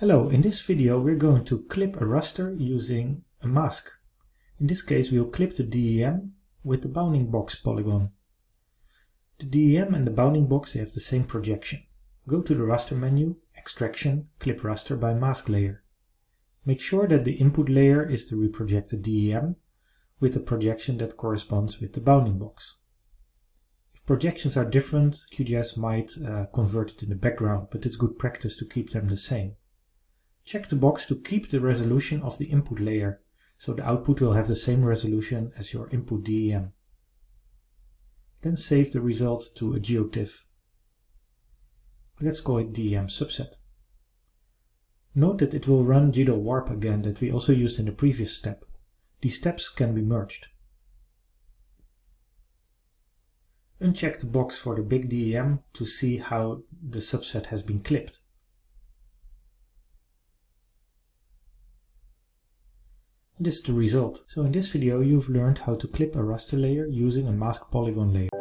Hello, in this video we're going to clip a raster using a mask. In this case we'll clip the DEM with the bounding box polygon. The DEM and the bounding box have the same projection. Go to the raster menu, extraction, clip raster by mask layer. Make sure that the input layer is the reprojected DEM with a projection that corresponds with the bounding box. If projections are different, QGIS might uh, convert it in the background, but it's good practice to keep them the same. Check the box to keep the resolution of the input layer, so the output will have the same resolution as your input DEM. Then save the result to a GeoTIFF. Let's call it DEM subset. Note that it will run GDAL warp again that we also used in the previous step. These steps can be merged. Uncheck the box for the big DEM to see how the subset has been clipped. This is the result. So in this video you've learned how to clip a raster layer using a mask polygon layer.